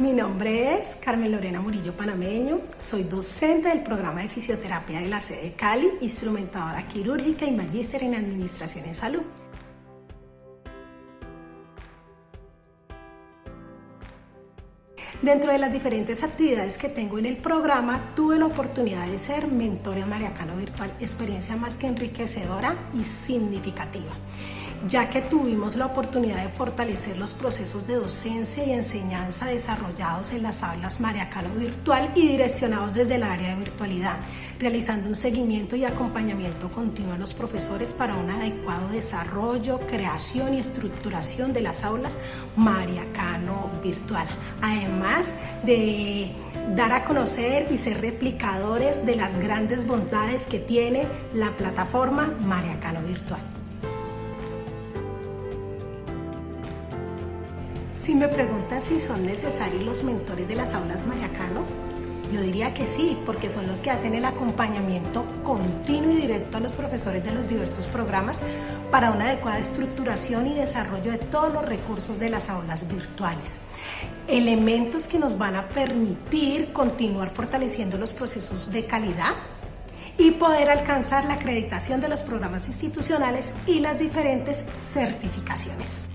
Mi nombre es Carmen Lorena Murillo Panameño, soy docente del programa de fisioterapia de la sede de Cali, instrumentadora quirúrgica y magíster en Administración en Salud. Dentro de las diferentes actividades que tengo en el programa, tuve la oportunidad de ser mentor en Mariacano Virtual, experiencia más que enriquecedora y significativa ya que tuvimos la oportunidad de fortalecer los procesos de docencia y enseñanza desarrollados en las aulas Mariacano Virtual y direccionados desde el área de virtualidad, realizando un seguimiento y acompañamiento continuo a los profesores para un adecuado desarrollo, creación y estructuración de las aulas Mariacano Virtual, además de dar a conocer y ser replicadores de las grandes bondades que tiene la plataforma Mariacano Virtual. Si me preguntan si son necesarios los mentores de las aulas Mariacano, yo diría que sí, porque son los que hacen el acompañamiento continuo y directo a los profesores de los diversos programas para una adecuada estructuración y desarrollo de todos los recursos de las aulas virtuales. Elementos que nos van a permitir continuar fortaleciendo los procesos de calidad y poder alcanzar la acreditación de los programas institucionales y las diferentes certificaciones.